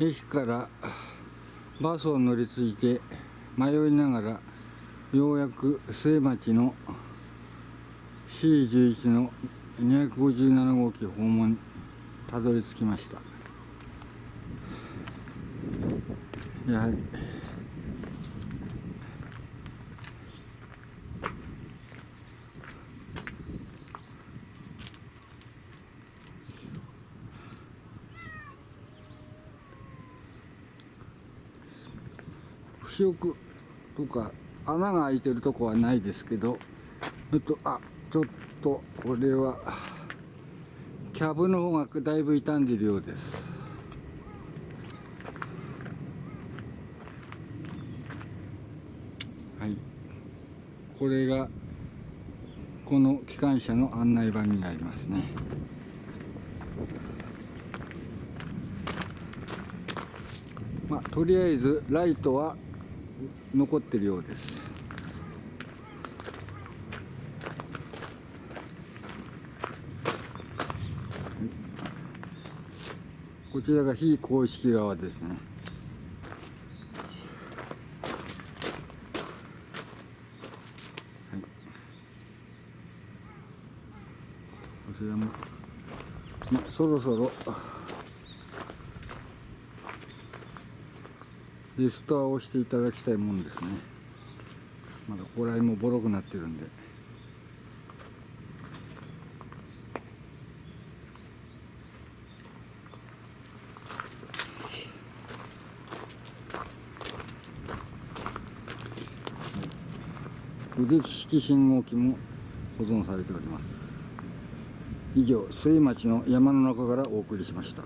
駅からバスを乗り継いで迷いながらようやく末町の C11 の257号機訪問にたどり着きました。やはり腐食とか穴が開いてるとこはないですけどちょっとあちょっとこれはキャブの方がだいぶ傷んでるようですはいこれがこの機関車の案内板になりますねまあとりあえずライトは残ってるようです。こちらが非公式側ですね。はい。こちらも、ま、そろそろリストアをしていただきたいもんですね。まだここら辺もボロくなってるんで。腕利き信号機も保存されております。以上末町の山の中からお送りしました。